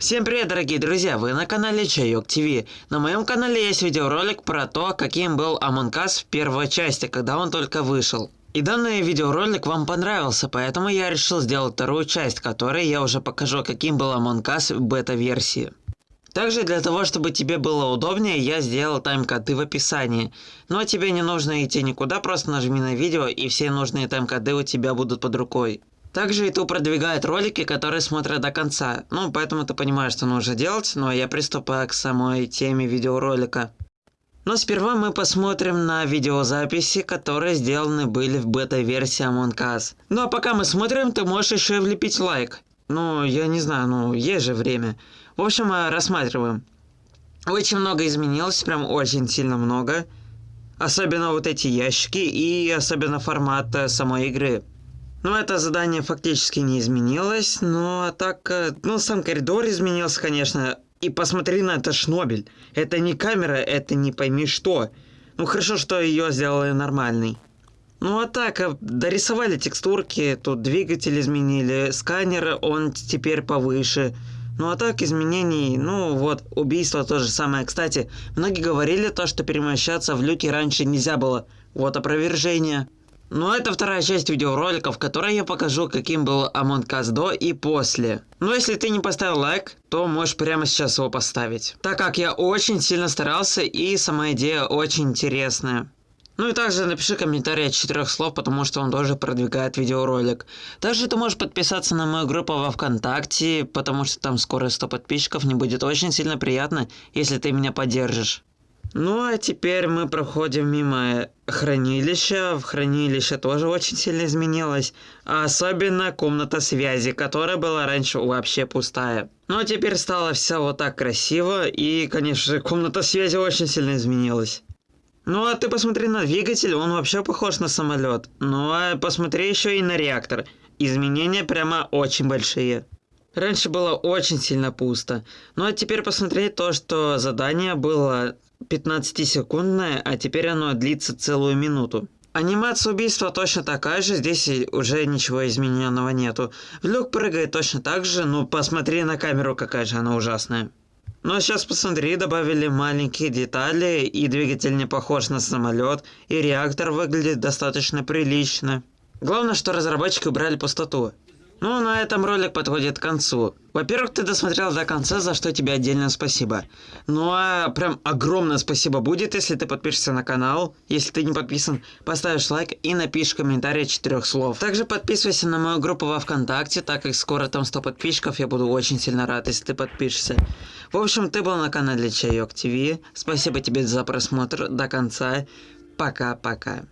Всем привет, дорогие друзья! Вы на канале Чайок ТВ. На моем канале есть видеоролик про то, каким был Us в первой части, когда он только вышел. И данный видеоролик вам понравился, поэтому я решил сделать вторую часть, которой я уже покажу, каким был Us в бета-версии. Также для того, чтобы тебе было удобнее, я сделал тайм-коды в описании. Но тебе не нужно идти никуда, просто нажми на видео и все нужные тайм-коды у тебя будут под рукой. Также YouTube продвигает ролики, которые смотрят до конца. Ну, поэтому ты понимаешь, что нужно делать, но я приступаю к самой теме видеоролика. Но сперва мы посмотрим на видеозаписи, которые сделаны были в бета-версии Among Us. Ну а пока мы смотрим, ты можешь еще и влепить лайк. Ну, я не знаю, ну, есть же время. В общем, э, рассматриваем. Очень много изменилось, прям очень сильно много. Особенно вот эти ящики и особенно формат э, самой игры. Ну, это задание фактически не изменилось, но так, э, ну, сам коридор изменился, конечно. И посмотри на это Шнобель. Это не камера, это не пойми что. Ну, хорошо, что ее сделали нормальной. Ну, а так, э, дорисовали текстурки, тут двигатель изменили, сканер, он теперь повыше. Ну, а так, изменений, ну, вот, убийство то же самое. Кстати, многие говорили то, что перемещаться в люке раньше нельзя было. Вот опровержение. Ну, это вторая часть видеоролика, в которой я покажу, каким был Among Us до и после. Но если ты не поставил лайк, то можешь прямо сейчас его поставить. Так как я очень сильно старался и сама идея очень интересная. Ну и также напиши комментарий от четырех слов, потому что он тоже продвигает видеоролик. Также ты можешь подписаться на мою группу во Вконтакте, потому что там скоро 100 подписчиков, мне будет очень сильно приятно, если ты меня поддержишь. Ну а теперь мы проходим мимо хранилища. В хранилище тоже очень сильно изменилось. А особенно комната связи, которая была раньше вообще пустая. Ну а теперь стало все вот так красиво. И, конечно же, комната связи очень сильно изменилась. Ну а ты посмотри на двигатель, он вообще похож на самолет. Ну а посмотри еще и на реактор. Изменения прямо очень большие. Раньше было очень сильно пусто. Ну а теперь посмотри то, что задание было 15-секундное, а теперь оно длится целую минуту. Анимация убийства точно такая же, здесь уже ничего измененного нету. Люк прыгает точно так же, ну посмотри на камеру, какая же она ужасная. Но сейчас посмотри, добавили маленькие детали, и двигатель не похож на самолет, и реактор выглядит достаточно прилично. Главное, что разработчики убрали пустоту. Ну, на этом ролик подходит к концу. Во-первых, ты досмотрел до конца, за что тебе отдельно спасибо. Ну а прям огромное спасибо будет, если ты подпишешься на канал. Если ты не подписан, поставишь лайк и напишешь комментарий четырех слов. Также подписывайся на мою группу во Вконтакте, так как скоро там 100 подписчиков, я буду очень сильно рад, если ты подпишешься. В общем, ты был на канале Чайок ТВ. Спасибо тебе за просмотр до конца. Пока-пока.